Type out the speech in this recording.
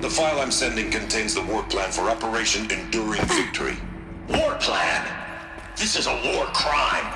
The file I'm sending contains the war plan for Operation Enduring Victory. War plan? This is a war crime.